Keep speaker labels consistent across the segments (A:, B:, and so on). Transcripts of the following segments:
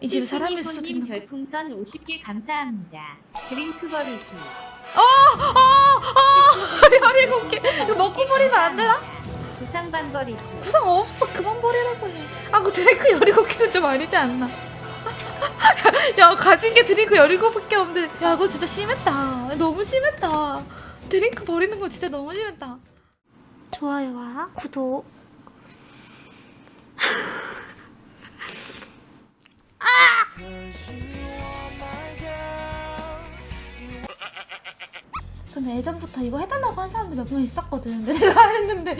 A: 이 집에 사람이 있어
B: 님
A: 지금.
B: 별풍선 50개 감사합니다. 드링크 버리기.
A: 열일곱 개. 이거 먹고 버리면 안 되나?
B: 부상반 버리기.
A: 구상 없어. 그만 버리라고 해. 아, 그 드링크 열일곱 개는 좀 아니지 않나? 야, 가진 게 드링크 열일곱 개 없는데. 야, 이거 진짜 심했다. 너무 심했다. 드링크 버리는 거 진짜 너무 심했다. 좋아요와 구독. 근데 예전부터 이거 해달라고 한 사람들 몇명 있었거든. 근데 내가 안 했는데.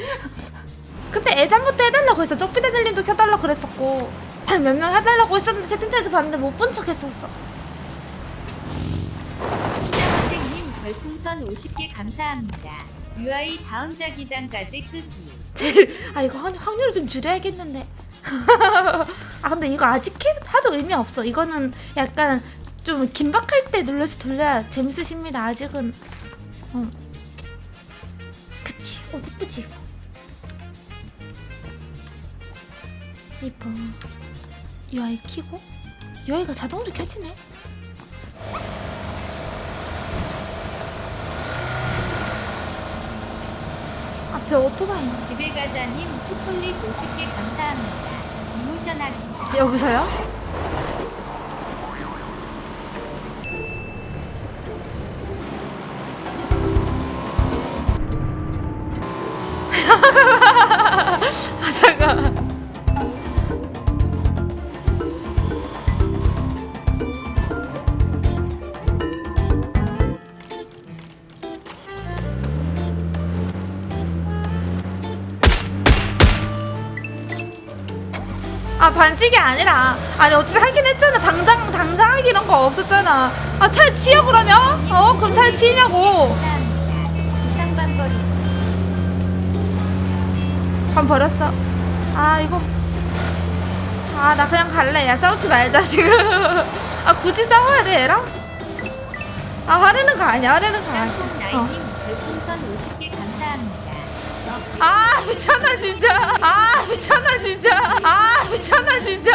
A: 근데 예전부터 해달라고 했어. 쪼삐데들님도 켜달라고 그랬었고. 몇 명 해달라고 했었는데 채팅창에서 봤는데 못 본 척 했었어.
B: 짱어땡님 별풍선 50개 감사합니다. UI 다음 자기장까지 끄기.
A: 제일, 아, 이거 확- 확률을 좀 줄여야겠는데. 아, 근데 이거 아직 해, 하도 의미 없어. 이거는 약간 좀 긴박할 때 눌러서 돌려야 재밌으십니다. 아직은. 어. 그치. 어, 이쁘지, 이거. 이뻐. UI 키고? UI가 자동으로 켜지네. 앞에 오토바이.
B: 집에 가자님 초콜릿 50개 감사합니다.
A: 여기서요? 아 반칙이 아니라. 아니 어쨌든 하긴 했잖아. 당장 당장 하기 이런 거 없었잖아. 아 차를 치여 그러면? 어 그럼 차를 치냐고.
B: 반
A: 버렸어. 아 이거. 아 나 그냥 갈래. 야 싸우지 말자 지금. 아 굳이 싸워야 돼 얘랑? 아 화내는 거 아니야 화내는 거 아니야.
B: 짱
A: 아 미쳤나 진짜. 아 미쳤나 진짜. 아 미쳤나 진짜.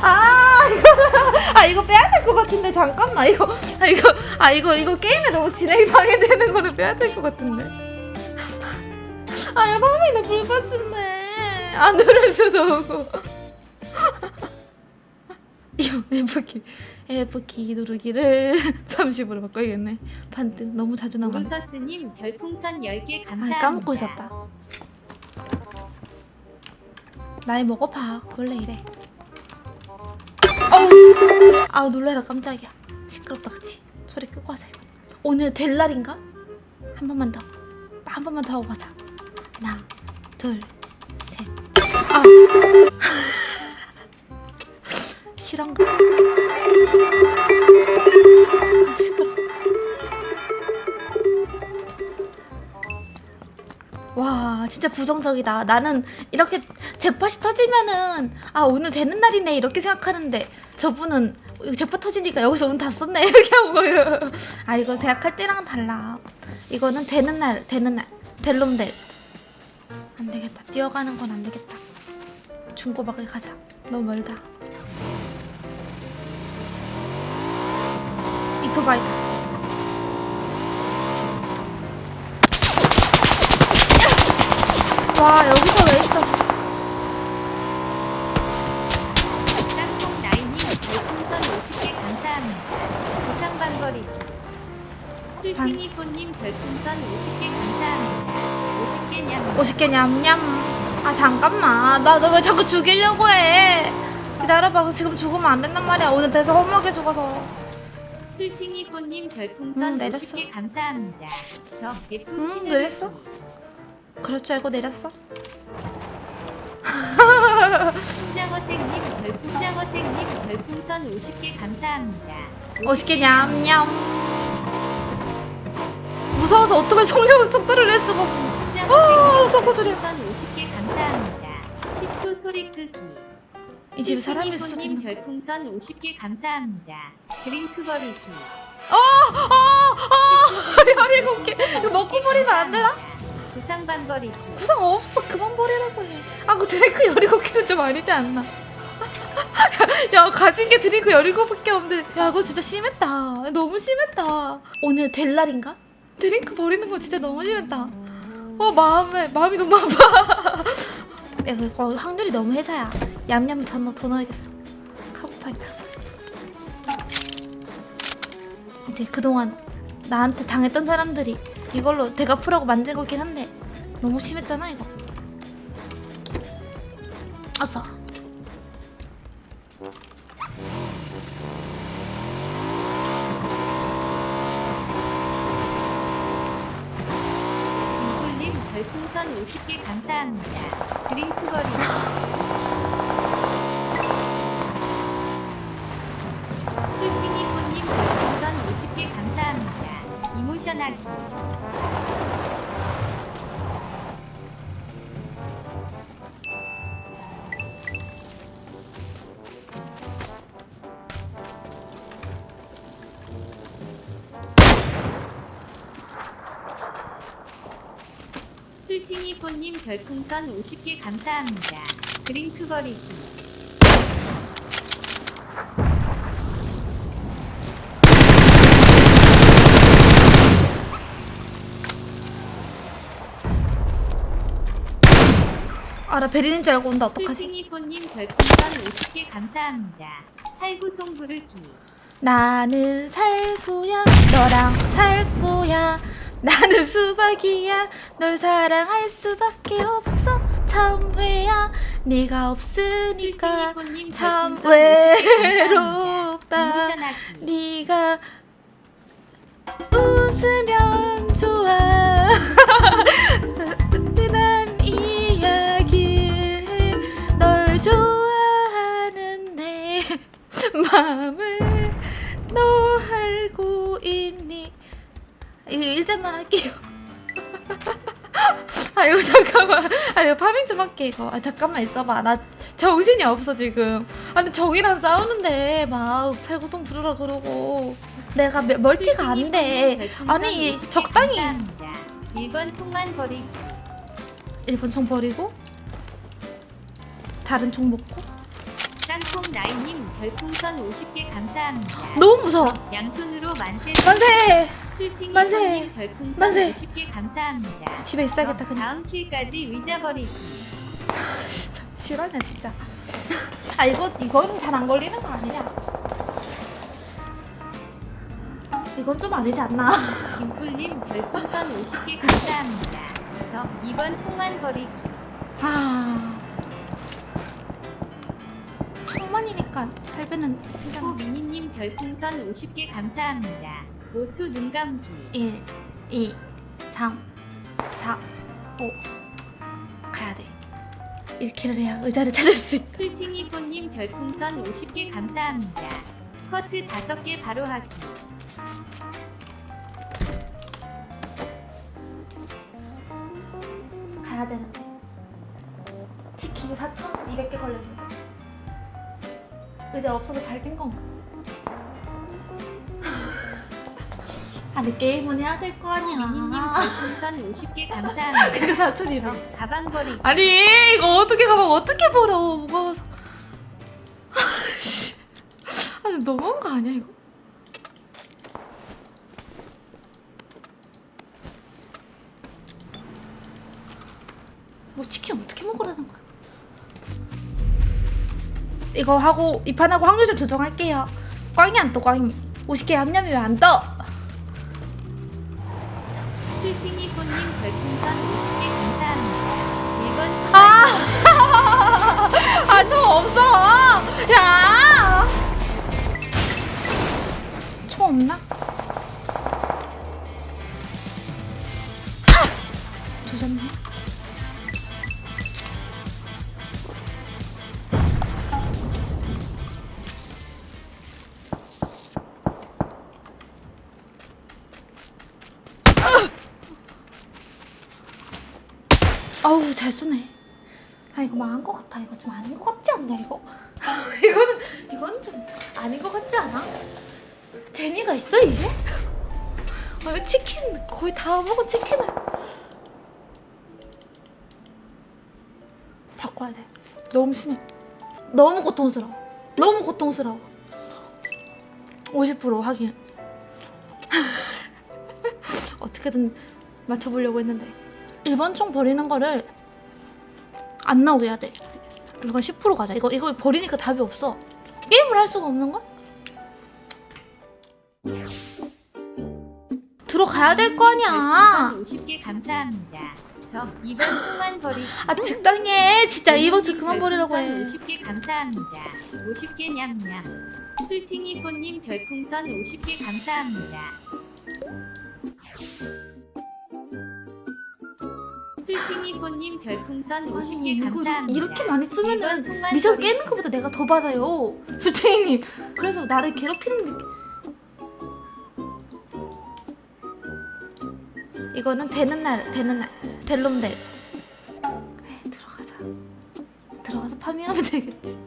A: 아 이거 아 이거 빼야 될 것 같은데 잠깐만. 이거 아 이거 아 이거 이거 게임에 너무 진행이 방해되는 거를 빼야 될 것 같은데. 아 이거 하면 불 꺼진네. 안 아, 누를 수도 없고. 이거 예쁘게 F키 누르기를 30으로 바꿔야겠네. 반등. 너무 자주 나가
B: 우루서스님 별풍선 10개
A: 아,
B: 감사합니다.
A: 아, 까먹고 있었다. 나이 먹어봐. 원래 이래. 어우! 아 놀래라. 깜짝이야. 시끄럽다 그치 소리 끄고 하자 이거. 오늘 될 날인가? 한 번만 더 한 번만 더 하고 가자. 하나 둘셋아! 실한가? 아, 시끄러. 와 진짜 부정적이다. 나는 이렇게 재팟이 터지면은 아 오늘 되는 날이네 이렇게 생각하는데 저분은 재팟 터지니까 여기서 운 다 썼네 이렇게 하고. 아 이거 생각할 때랑은 달라. 이거는 되는 날 되는 날. 될놈될 안 되겠다. 뛰어가는 건 안 되겠다. 중고박을 가자. 너무 멀다 이토바이다 와 여기서 왜 있어
B: 나이님 별풍선 50개 감사합니다. 부상반 버리기. 술핑이뽀님 별풍선 50개 감사합니다. 50개 냠.
A: 50개 냠냠 아 잠깐만 나 너 왜 자꾸 죽이려고 해 기다려봐 지금 죽으면 안 된단 말이야 오늘 대서 험하게 죽어서
B: 술핑이뽀님 별풍선
A: 응, 내렸어.
B: 50개 감사합니다. 저 F
A: 응, 내렸어. 그럴 줄 알고 내렸어
B: 풍장어땡님 별풍장어땡님 별풍선 50개 감사합니다.
A: 50개 냠냠 무서워서 오토바이 속력 속도를 낼 수가 없어 어, 속도.
B: 별풍선 50개 감사합니다. 10초 소리 끄기.
A: 이 집에 사람이 있어
B: 님
A: 지금
B: 별풍선 50개 감사합니다. 드링크 버리기.
A: 어 어 어 열일곱 개. 이거 먹고 버리면 안 되나?
B: 부상반 버리기.
A: 구상 없어. 그만 버리라고 해 아 그 드링크 열일곱 개는 좀 아니지 않나? 야 가진 게 드링크 17밖에 없는데. 야 이거 진짜 심했다. 너무 심했다. 오늘 될 날인가? 드링크 버리는 거 진짜 너무 심했다. 어 마음에 마음이 너무 아파 야 이거 확률이 너무 혜자야. 더, 넣- 더 넣어야겠어. 카보파이터 이제 그동안 나한테 당했던 사람들이 이걸로 되갚으라고 만든 거긴 한데 너무 심했잖아 이거. 아싸
B: 별풍선 50개 감사합니다. 드링크 거리 술팅이꽃님 별풍선 50개 감사합니다. 이모션하기 술팅이꽃님 별풍선 50개 감사합니다. 드링크거리기
A: 아 나 베린인 줄 알고 온다. 어떡하지?
B: 술팅이꽃님 별풍선 50개 감사합니다. 살구 송 부르기.
A: 나는 살구야. 너랑 살 거야 나는 수박이야. 널 사랑할 수밖에 없어. 참외야. 네가 없으니까 참
B: 별풍선 50개 감사합니다.
A: 외롭다. 네가 웃으면 좋아. 든든한 이야기를 해. 널 좋아하는 내 마음을 너 알고 있니 이거 일잔만 할게요. 아 이거 잠깐만. 아 이거 파밍 좀 할게 이거. 아 잠깐만 있어봐. 나 정신이 없어 지금. 아니 정이랑 싸우는데 막 살구송 부르라 그러고. 내가 몇- 멀티가 안돼. 아니 적당히.
B: 1번 총만 버리기
A: 일본 총 버리고 다른 총 먹고.
B: 짱콩 나이님 별풍선 50개 감사합니다.
A: 너무 무서워.
B: 양손으로 만세
A: 만세 만세! 만세!
B: 50개 감사합니다.
A: 집에 있어야겠다
B: 어,
A: 그냥
B: 다음 킬까지 위자버리기
A: 진짜 싫어냐 진짜 아 이거 이거는 잘안 걸리는 거 아니냐 이건 좀 아니지 않나
B: 김꿀님 별풍선 50개 감사합니다. 저 2번 총만 버리기
A: 아 총만이니까 할배는 진짜
B: 후 미니님 별풍선 50개 감사합니다. 5초 눈 감기.
A: 1 2 3 4 5 가야 돼. 이렇게를 해야 의자를 찾을 수 있어.
B: 술팅이 뽀님 별풍선 50개 감사합니다. 스쿼트 5개 바로 하기.
A: 가야 되는데. 치키즈 4,200개 걸렸는데. 의자 없어서 잘된 건가? 아니 게임은 해야 될거
B: 미니님
A: 아니야
B: 별풍선 50개 감사합니다.
A: 그거
B: 4,200저 가방 버리기
A: 아니 이거 어떻게 가방 어떻게 버려? 무거워서. 아씨. 아니 너무한 거 아니야 이거? 뭐 치킨 어떻게 먹으라는 거야? 이거 하고 이 판하고 확률 좀 조정할게요. 꽝이 안 떠 꽝이. 50개 합념이 왜안 떠?
B: 뽀님 별풍선 50개 감사합니다. 1번 총만
A: 아! 아, 저 없어! 야! 총 없나? 아! 조졌네. 잘 쏘네. 아 이거 망한 것 같아. 이거 좀 아닌 것 같지 않냐 이거? 이거는 이건 좀 아닌 것 같지 않아? 재미가 있어 이게? 아 이거 치킨 거의 다 먹은 치킨을 바꿔야 돼. 너무 심해. 너무 고통스러워. 너무 고통스러워 50% 확인 어떻게든 맞춰보려고 했는데 1번 총 버리는 거를 안 나오게 해야 돼 이거 10% 가자 이거 이거 버리니까 답이 없어 게임을 할 수가 없는 걸? 들어가야 될 거 아니야
B: 50개 감사합니다. 저 이번 총만 버리기.
A: 아 적당해 진짜 이번 주 그만 버리라고 해
B: 50개 감사합니다. 50개 냠냠. 술팅이 꽃님 별풍선 50개 감사합니다. 술팅이 꽃님 별풍선 50개
A: 아니 이거
B: 감사합니다.
A: 이렇게 많이 쓰면은 미션. 깨는 것보다 내가 더 받아요 술탱이님 그래서 나를 괴롭히는 느낌 이거는 되는 날 되는 날 델롬델 그래 들어가자 들어가서 파밍하면 되겠지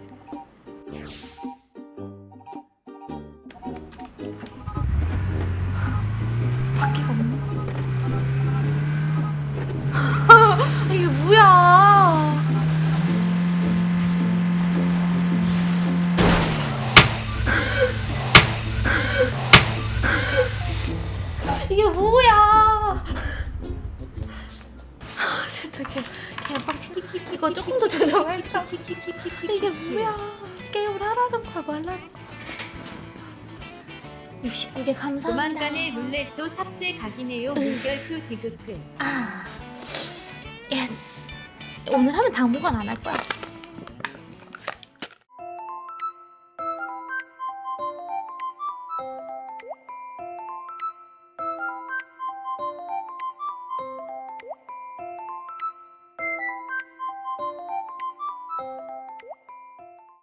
A: 개 감사합니다.
B: 조만간에 룰렛도 삭제 각이네요. 물결표 디귿끝.
A: 아, 예스. 오늘 하면 당분간 안 할 거야.